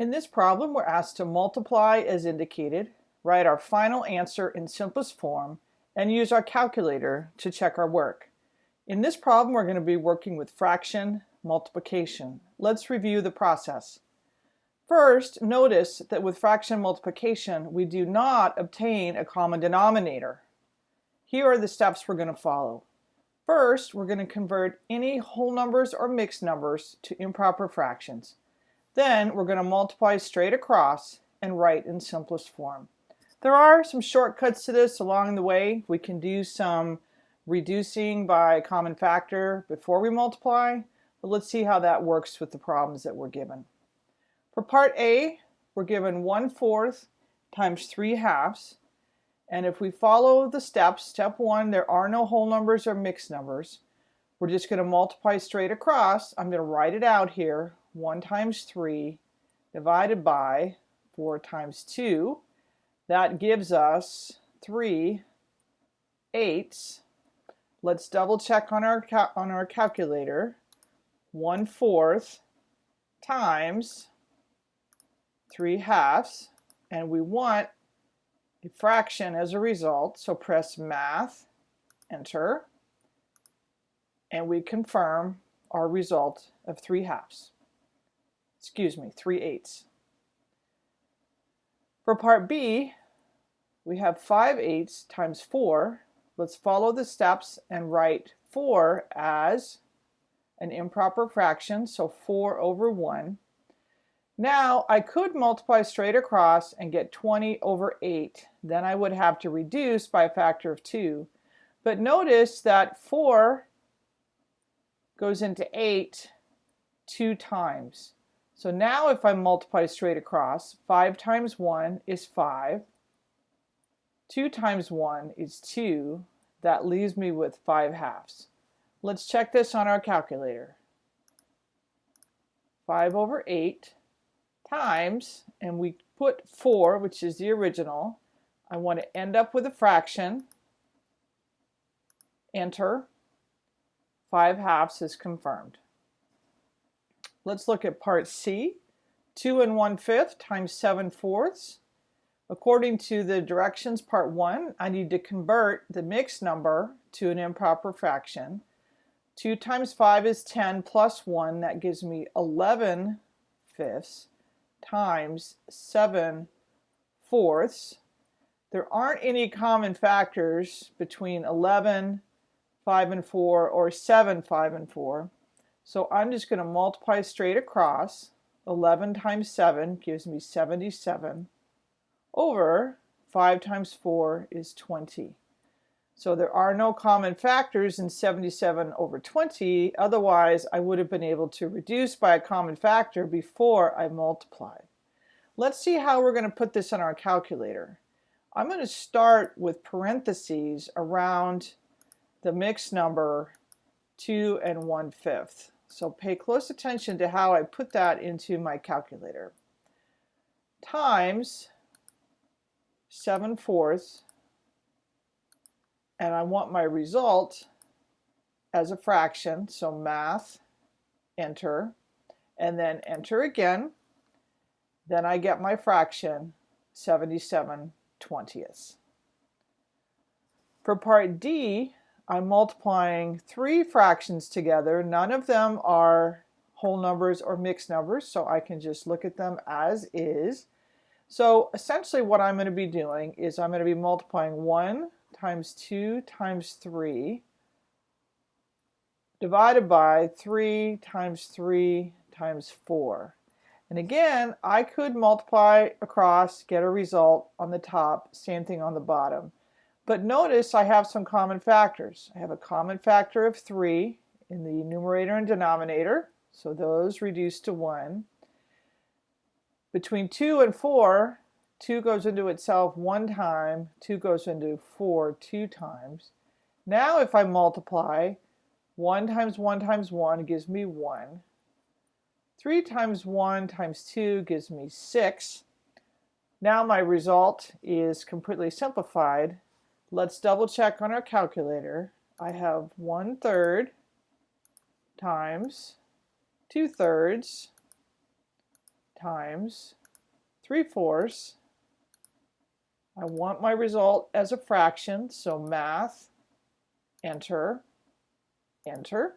In this problem, we're asked to multiply as indicated, write our final answer in simplest form, and use our calculator to check our work. In this problem, we're going to be working with fraction multiplication. Let's review the process. First, notice that with fraction multiplication, we do not obtain a common denominator. Here are the steps we're going to follow. First, we're going to convert any whole numbers or mixed numbers to improper fractions. Then we're going to multiply straight across and write in simplest form. There are some shortcuts to this along the way. We can do some reducing by common factor before we multiply, but let's see how that works with the problems that we're given. For part A, we're given 1 fourth times 3 halves. And if we follow the steps, step 1, there are no whole numbers or mixed numbers. We're just going to multiply straight across. I'm going to write it out here. 1 times 3 divided by 4 times 2. That gives us 3 eighths. Let's double check on our, on our calculator. 1 fourth times 3 halves. And we want a fraction as a result. So press math, enter, and we confirm our result of 3 halves excuse me, 3 eighths. For part B, we have 5 eighths times 4. Let's follow the steps and write 4 as an improper fraction, so 4 over 1. Now I could multiply straight across and get 20 over 8. Then I would have to reduce by a factor of 2. But notice that 4 goes into 8 two times. So now if I multiply straight across, 5 times 1 is 5. 2 times 1 is 2. That leaves me with 5 halves. Let's check this on our calculator. 5 over 8 times, and we put 4, which is the original. I want to end up with a fraction. Enter. 5 halves is confirmed. Let's look at part C. 2 and 1 fifth times 7 fourths. According to the directions part 1, I need to convert the mixed number to an improper fraction. 2 times 5 is 10 plus 1. That gives me 11 fifths times 7 fourths. There aren't any common factors between 11, 5 and 4, or 7, 5 and 4. So I'm just going to multiply straight across. 11 times 7 gives me 77 over 5 times 4 is 20. So there are no common factors in 77 over 20. Otherwise, I would have been able to reduce by a common factor before I multiply. Let's see how we're going to put this in our calculator. I'm going to start with parentheses around the mixed number 2 and 1 fifth. So pay close attention to how I put that into my calculator. Times 7 fourths, and I want my result as a fraction, so math, enter, and then enter again. Then I get my fraction, 77 twentieths. For part D, I'm multiplying three fractions together. None of them are whole numbers or mixed numbers, so I can just look at them as is. So essentially what I'm going to be doing is I'm going to be multiplying 1 times 2 times 3 divided by 3 times 3 times 4. And again, I could multiply across, get a result on the top, same thing on the bottom. But notice I have some common factors. I have a common factor of 3 in the numerator and denominator, so those reduce to 1. Between 2 and 4, 2 goes into itself one time, 2 goes into 4 two times. Now if I multiply, 1 times 1 times 1 gives me 1. 3 times 1 times 2 gives me 6. Now my result is completely simplified Let's double check on our calculator. I have one third times two thirds times 3 fourths. I want my result as a fraction, so math, enter, enter,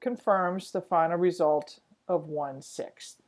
confirms the final result of 1 sixth.